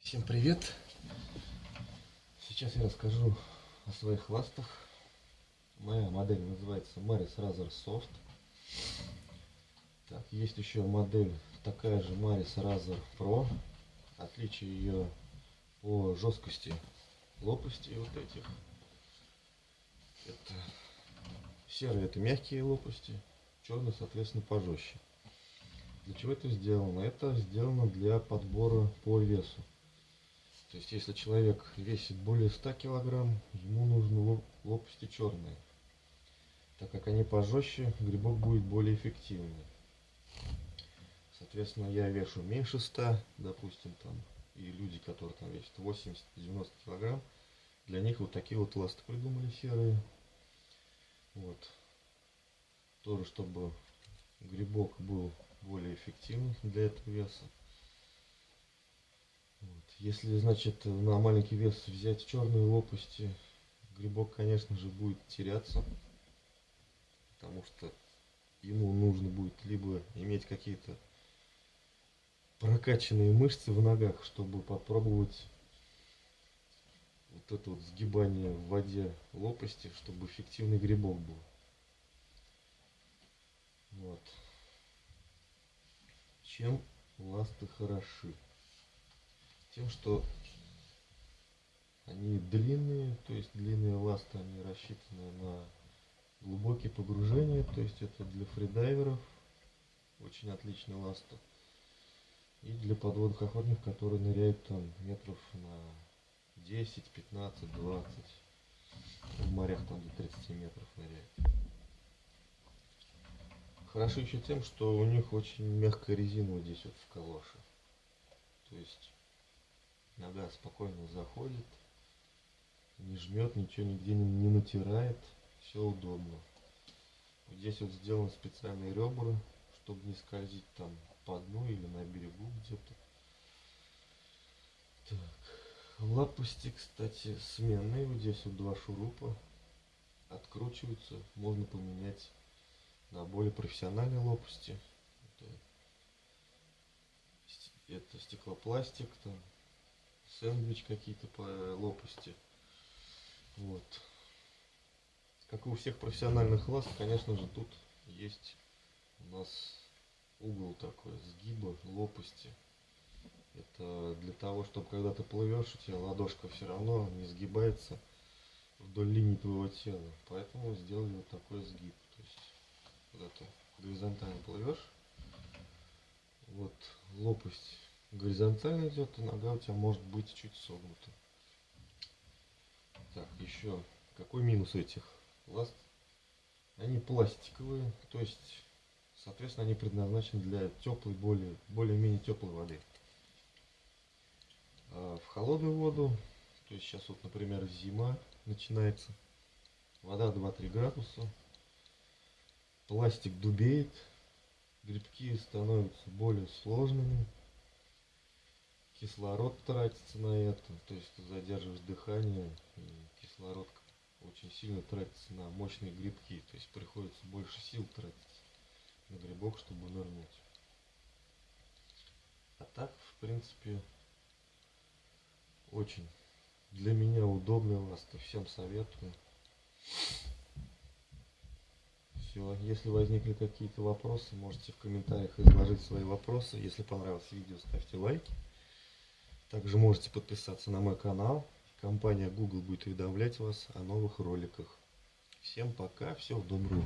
Всем привет! Сейчас я расскажу о своих ластах. Моя модель называется Maris Razor Soft. Так, есть еще модель такая же Maris Razor Pro. Отличие ее по жесткости лопасти вот этих. Это серые это мягкие лопасти, черные соответственно пожестче. Для чего это сделано? Это сделано для подбора по весу. То есть, если человек весит более 100 килограмм, ему нужны лопасти черные. Так как они пожестче, грибок будет более эффективный. Соответственно, я вешу меньше 100, допустим, там, и люди, которые там весят 80-90 килограмм, для них вот такие вот ласты придумали серые. Вот. Тоже, чтобы грибок был более эффективный для этого веса. Вот. Если, значит, на маленький вес взять черные лопасти, грибок, конечно же, будет теряться. Потому что ему нужно будет либо иметь какие-то прокачанные мышцы в ногах, чтобы попробовать вот это вот сгибание в воде лопасти, чтобы эффективный грибок был. Вот. Чем ласты хороши? Тем, что они длинные, то есть длинные ласты, они рассчитаны на глубокие погружения, то есть это для фридайверов очень отличная ласта. И для подводных охотников, которые ныряют там метров на 10, 15, 20. В морях там до 30 метров ныряют. Хорошо еще тем, что у них очень мягкая резина вот здесь вот в калоше. То есть Нога спокойно заходит, не жмет, ничего нигде не, не натирает, все удобно. Вот здесь вот сделаны специальные ребра, чтобы не скользить там по дну или на берегу где-то. Так, лопасти, кстати, сменные. Вот здесь вот два шурупа откручиваются. Можно поменять на более профессиональные лопасти. Это, это стеклопластик, там сэндвич какие-то по лопасти. Вот. Как и у всех профессиональных ласт, конечно же, тут есть у нас угол такой, сгиба, лопасти. Это для того, чтобы когда ты плывешь, у тебя ладошка все равно не сгибается вдоль линии твоего тела. Поэтому сделали вот такой сгиб. То есть, когда ты горизонтально плывешь, вот лопасть горизонтально идет, то нога у тебя может быть чуть согнута. Так, еще какой минус этих ласт? Они пластиковые, то есть, соответственно, они предназначены для теплой, более, более-менее теплой воды. А в холодную воду, то есть сейчас вот, например, зима начинается, вода 2-3 градуса, пластик дубеет, грибки становятся более сложными, кислород тратится на это, то есть ты задерживаешь дыхание, и кислород очень сильно тратится на мощные грибки, то есть приходится больше сил тратить на грибок, чтобы нырнуть. А так, в принципе, очень для меня удобный ласта, всем советую. Все, если возникли какие-то вопросы, можете в комментариях изложить свои вопросы. Если понравилось видео, ставьте лайки. Также можете подписаться на мой канал. Компания Google будет уведомлять вас о новых роликах. Всем пока, всего доброго.